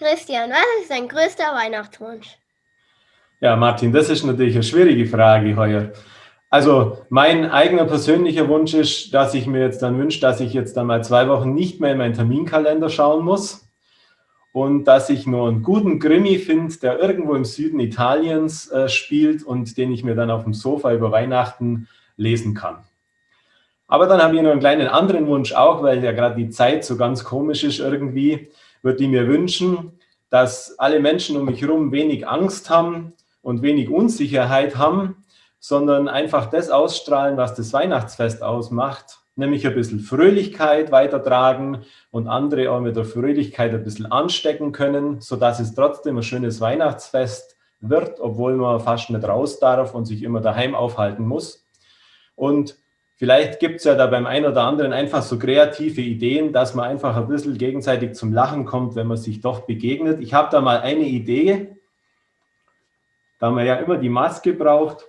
Christian, was ist dein größter Weihnachtswunsch? Ja, Martin, das ist natürlich eine schwierige Frage heuer. Also mein eigener persönlicher Wunsch ist, dass ich mir jetzt dann wünsche, dass ich jetzt dann mal zwei Wochen nicht mehr in meinen Terminkalender schauen muss und dass ich nur einen guten Krimi finde, der irgendwo im Süden Italiens äh, spielt und den ich mir dann auf dem Sofa über Weihnachten lesen kann. Aber dann habe ich noch einen kleinen anderen Wunsch auch, weil ja gerade die Zeit so ganz komisch ist irgendwie würde ich mir wünschen, dass alle Menschen um mich herum wenig Angst haben und wenig Unsicherheit haben, sondern einfach das ausstrahlen, was das Weihnachtsfest ausmacht, nämlich ein bisschen Fröhlichkeit weitertragen und andere auch mit der Fröhlichkeit ein bisschen anstecken können, sodass es trotzdem ein schönes Weihnachtsfest wird, obwohl man fast nicht raus darf und sich immer daheim aufhalten muss. Und Vielleicht gibt es ja da beim einen oder anderen einfach so kreative Ideen, dass man einfach ein bisschen gegenseitig zum Lachen kommt, wenn man sich doch begegnet. Ich habe da mal eine Idee, da man ja immer die Maske braucht.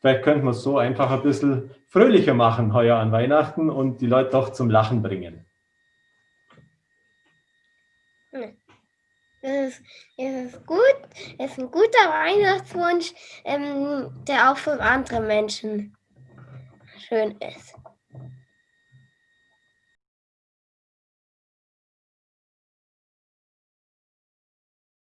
Vielleicht könnte man es so einfach ein bisschen fröhlicher machen heuer an Weihnachten und die Leute doch zum Lachen bringen. Das ist, das ist gut, das ist ein guter Weihnachtswunsch, ähm, der auch für andere Menschen schön ist.